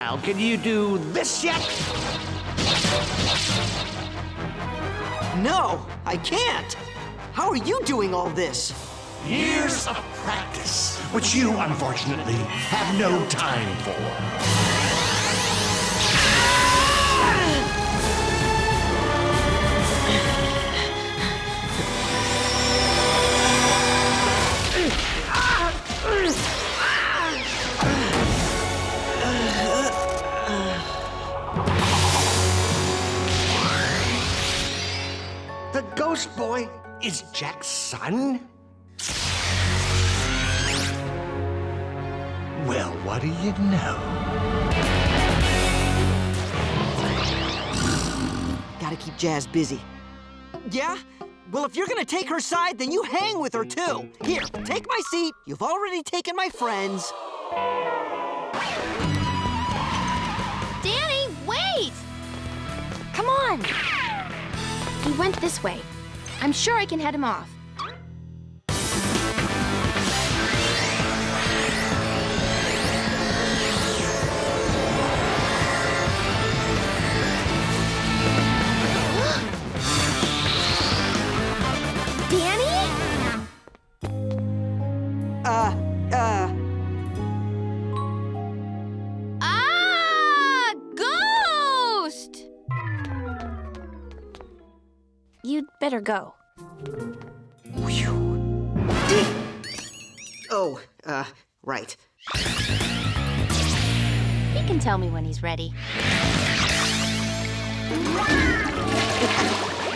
Now, can you do this yet? No, I can't. How are you doing all this? Years of practice, which you, unfortunately, have no time for. Ghost Boy is Jack's son? Well, what do you know? Gotta keep Jazz busy. Yeah? Well, if you're gonna take her side, then you hang with her too. Here, take my seat. You've already taken my friends. Danny, wait! Come on. He went this way. I'm sure I can head him off. Better go. oh, uh, right. He can tell me when he's ready.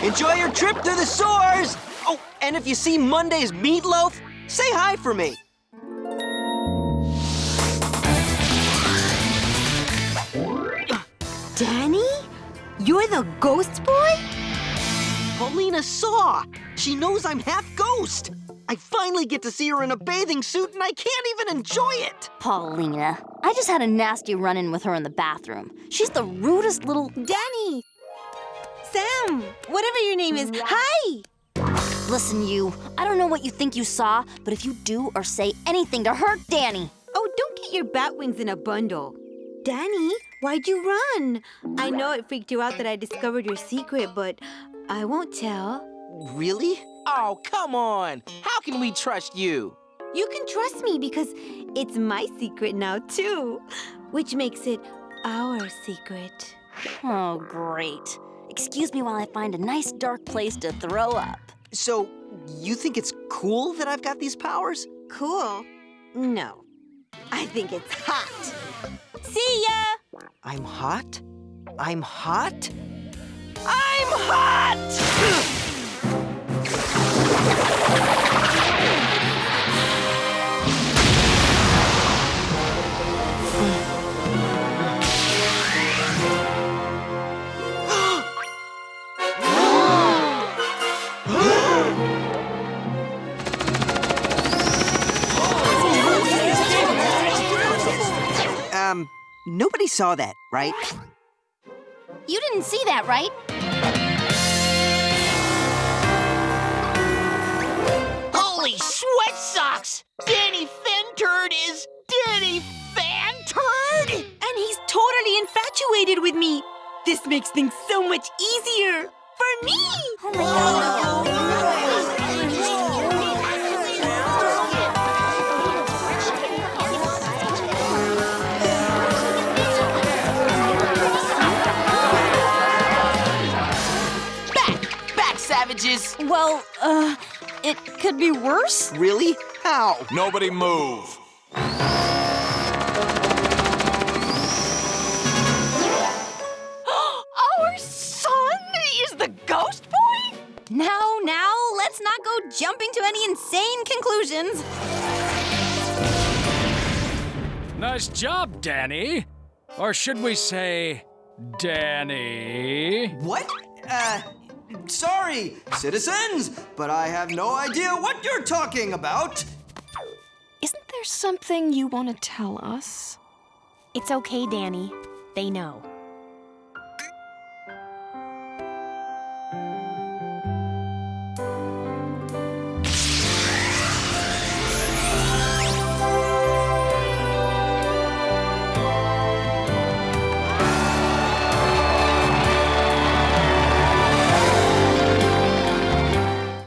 Enjoy your trip to the soars! Oh, and if you see Monday's meatloaf, say hi for me. Danny? You're the ghost boy? Paulina saw. She knows I'm half ghost. I finally get to see her in a bathing suit and I can't even enjoy it. Paulina, I just had a nasty run in with her in the bathroom. She's the rudest little. Danny! Sam! Whatever your name is, hi! Listen, you, I don't know what you think you saw, but if you do or say anything to hurt Danny, Oh, don't get your bat wings in a bundle. Danny, why'd you run? I know it freaked you out that I discovered your secret, but I won't tell. Really? Oh, come on. How can we trust you? You can trust me because it's my secret now, too, which makes it our secret. oh, great. Excuse me while I find a nice dark place to throw up. So, you think it's cool that I've got these powers? Cool? No. I think it's hot. See ya! I'm hot? I'm hot? I'm hot! Um, nobody saw that, right? You didn't see that, right? Sweat socks! Danny Fenturd is Danny Fenturd? And he's totally infatuated with me. This makes things so much easier for me. Oh my god. Back! Back, savages! Well, uh, it could be worse. Really? How? Nobody move. Our son is the ghost boy? Now, now, let's not go jumping to any insane conclusions. Nice job, Danny. Or should we say, Danny? What? Uh, sorry, citizens, but I have no idea what you're talking about. Isn't there something you want to tell us? It's okay, Danny. They know.